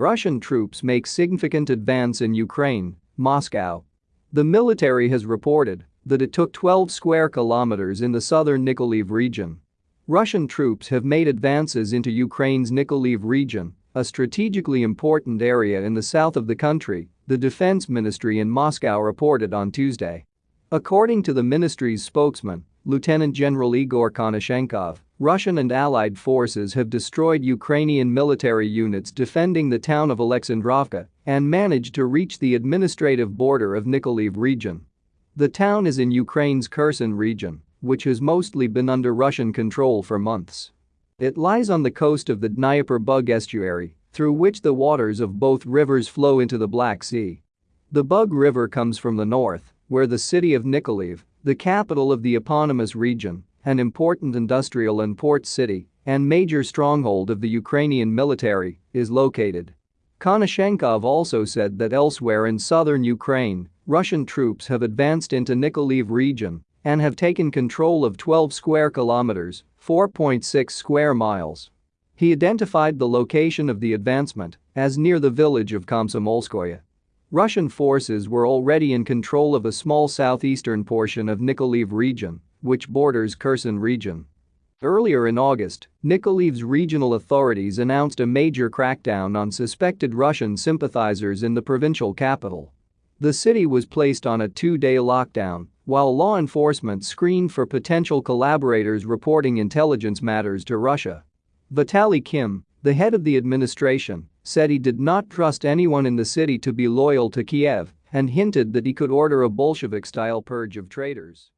Russian troops make significant advance in Ukraine, Moscow. The military has reported that it took 12 square kilometers in the southern Nikolaev region. Russian troops have made advances into Ukraine's Nikolaev region, a strategically important area in the south of the country, the defense ministry in Moscow reported on Tuesday. According to the ministry's spokesman, Lieutenant General Igor Konashenkov, Russian and allied forces have destroyed Ukrainian military units defending the town of Alexandrovka and managed to reach the administrative border of Nikolaev region. The town is in Ukraine's Kherson region, which has mostly been under Russian control for months. It lies on the coast of the Dnieper Bug estuary, through which the waters of both rivers flow into the Black Sea. The Bug River comes from the north, where the city of Nikolaev, the capital of the eponymous region, an important industrial and port city and major stronghold of the Ukrainian military, is located. Konashenkov also said that elsewhere in southern Ukraine, Russian troops have advanced into Nikolaev region and have taken control of 12 square kilometers, 4.6 square miles. He identified the location of the advancement as near the village of Komsomolskoye. Russian forces were already in control of a small southeastern portion of Nikolaev region, which borders Kherson region. Earlier in August, Nikolaev's regional authorities announced a major crackdown on suspected Russian sympathizers in the provincial capital. The city was placed on a two-day lockdown while law enforcement screened for potential collaborators reporting intelligence matters to Russia. Vitaly Kim, the head of the administration, said he did not trust anyone in the city to be loyal to Kiev and hinted that he could order a Bolshevik-style purge of traitors.